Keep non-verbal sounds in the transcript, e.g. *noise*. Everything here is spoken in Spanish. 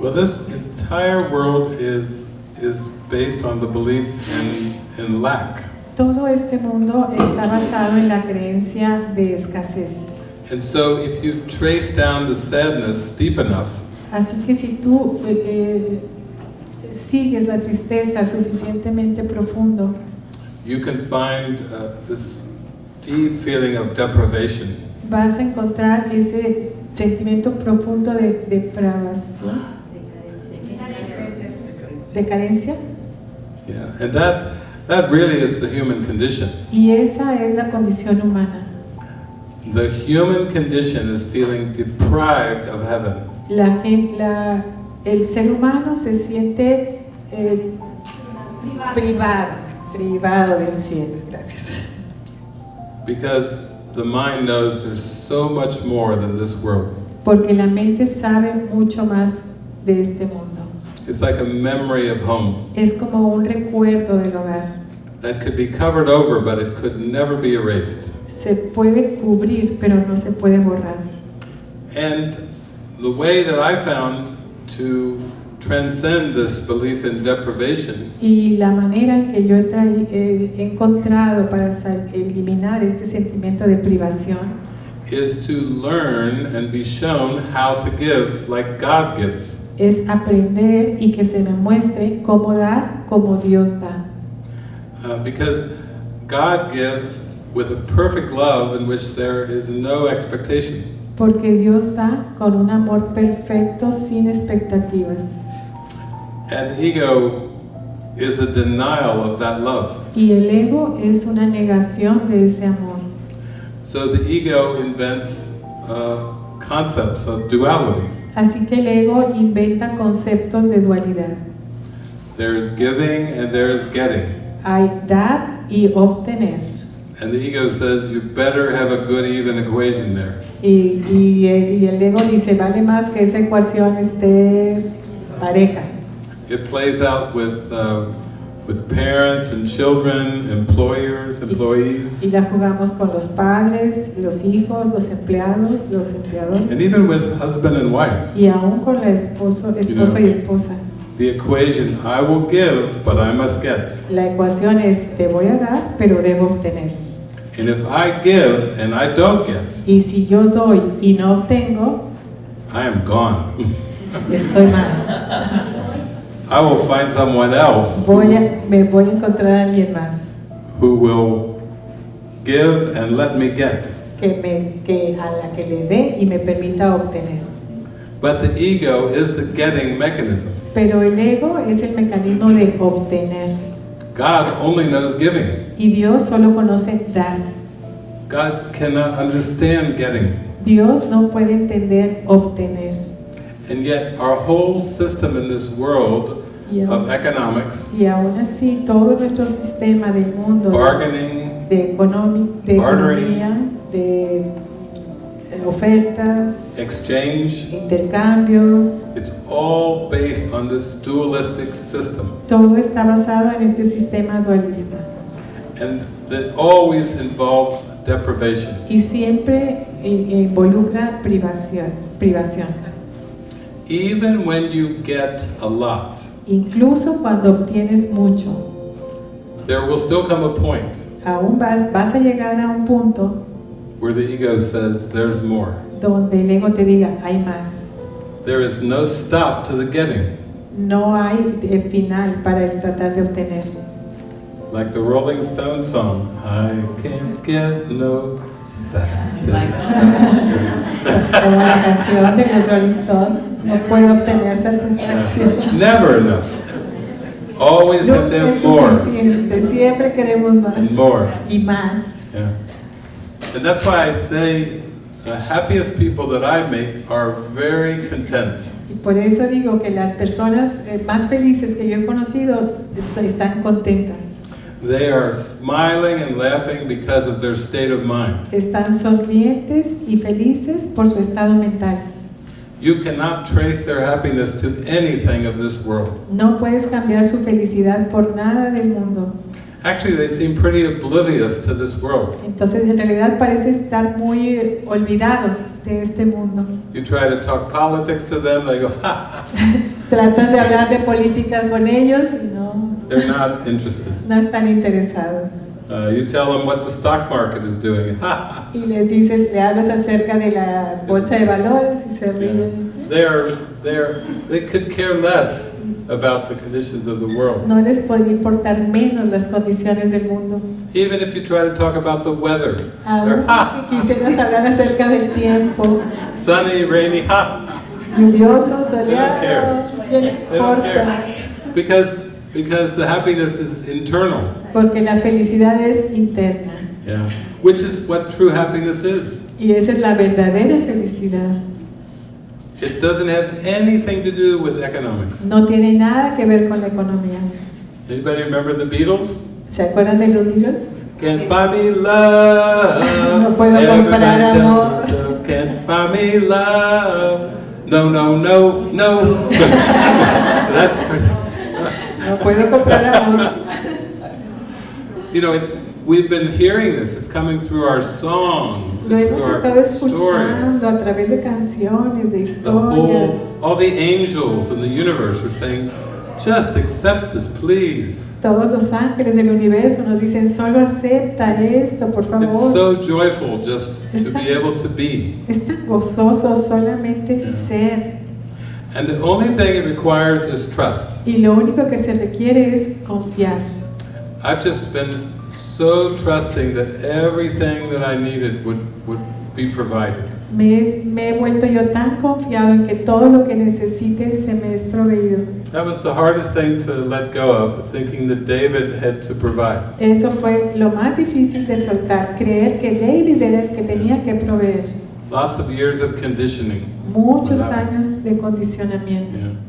Well, this entire world is is based on the belief in in lack. Todo este mundo está basado en la creencia de escasez. And so if you trace down the sadness deep enough, Así que si tú eh, eh, sigues la tristeza suficientemente profundo, you can find uh, this deep feeling of deprivation. vas a encontrar ese sentimiento profundo de depravación, de carencia. Yeah, and that that really is the human condition. Y esa es la condición humana. The human condition is feeling deprived of heaven. La, la- el ser humano se siente eh, privado, privado del cielo. Gracias. Because the mind knows there's so much more than this world. Porque la mente sabe mucho más de este mundo. It's like a memory of home Es como un recuerdo del hogar. that could be covered over, but it could never be erased. Se puede cubrir, pero no se puede borrar. And the way that I found to transcend this belief in deprivation Y la manera que yo he, he encontrado para eliminar este sentimiento de privación is to learn and be shown how to give like God gives. Es aprender y que se me muestre cómo dar como Dios da. Uh, because God gives with a perfect love in which there is no expectation. Porque Dios da con un amor perfecto sin expectativas. And ego is a denial of that love. Y el ego es una negación de ese amor. So the ego invents uh, concepts of duality. Así que el ego inventa conceptos de dualidad. There is giving and there is getting. Hay dar y obtener. And the ego says you better have a good even equation there. Y, y- y el ego dice, vale más que esa ecuación esté pareja. It plays out with, uh, with parents and children, employers, employees, Y la jugamos con los padres, los hijos, los empleados, los empleadores. and even with husband and wife. Y aún con la esposo, esposo y esposa. The equation, I will give, but I must get. La ecuación es, te voy a dar, pero debo obtener. And if I give and I don't get, Y si yo doy y no obtengo, I am gone. estoy mal. *laughs* I will find someone else Voy a, me voy a encontrar a alguien más who will give and let me get. que, me, que a la que le dé y me permita obtener. But the ego is the getting mechanism. Pero el ego es el mecanismo de obtener. God only knows giving. Y Dios solo conoce dar. God cannot understand getting. Dios no puede entender obtener. And yet, our whole system in this world Y, of aún- economics, y aún así, todo nuestro sistema del mundo bargaining, de, economi- de Bartering. economía, de eh, ofertas, exchange, intercambios, it's all based on this dualistic system. todo está basado en este sistema dualista. And that always involves deprivation. Y siempre involucra privación, privación. Even when you get a lot, Incluso cuando obtienes mucho, there will still come a point aún vas, vas a llegar a un punto where the ego says there's more. donde el ego te diga, hay más. There is no stop to the getting. No hay eh, final para el tratar de obtener. Like the Rolling Stones song, I can't get no satisfaction. *laughs* Como la canción de los Rolling Stones, no puedo obtener satisfacción. Never enough. Always have Nunca to have more suficiente, siempre queremos and más more. y más. Yeah. And that's why I say the happiest people that I meet are very content. Y por eso digo que las personas eh, más felices que yo he conocido están contentas. They are smiling and laughing because of their state of mind. Están sonrientes y felices por su estado mental. You cannot trace their happiness to anything of this world. No puedes cambiar su felicidad por nada del mundo. Actually, they seem pretty oblivious to this world. Entonces en realidad parece estar muy olvidados de este mundo. You try to talk politics to them, they go, ha, *laughs* Tratas de hablar de políticas con ellos y no, they're not interested. no están interesados. Uh, you tell them what the stock market is doing, *laughs* Y les dices, le hablas acerca de la bolsa de valores y se ríen. they're, they're, they could care less about the conditions of the world. No les podría importar menos las condiciones del mundo. Even if you try to talk about the weather, Aún que *laughs* quisieras hablar acerca del tiempo, sunny, rainy, ha, lluvioso, soleado, ¿qué they don't care. Because, because the happiness is internal. Porque la felicidad es interna. Yeah. Which is what true happiness is. Y esa es la verdadera felicidad. It doesn't have anything to do with economics. No tiene nada que ver con la economía. Anybody remember the Beatles? ¿Se acuerdan de los Beatles? Can't buy me love. *laughs* No puedo comprar amor. so. Can't buy me love. No, no, no, no. *laughs* That's pretty. No puedo comprar amor. You know, it's we've been hearing this. It's coming through our songs, Lo hemos estado escuchando a través de canciones, de The whole, historias. all the angels in the universe are saying, just accept this, please. Todos los ángeles del universo nos dicen, solo acepta esto, por It's favor. so joyful just to Está- be able to be. Es tan gozoso solamente ser. And the only thing it requires is trust. Y lo único que se requiere es confiar. I've just been so trusting that everything that I needed would, would be provided. Me, es- me he vuelto yo tan confiado en que todo lo que necesite se me es proveído. That was the hardest thing to let go of, thinking that David had to provide. Eso fue lo más difícil de soltar, creer que David era el que tenía que proveer. Lots of years of conditioning. Muchos años de condicionamiento. Yeah.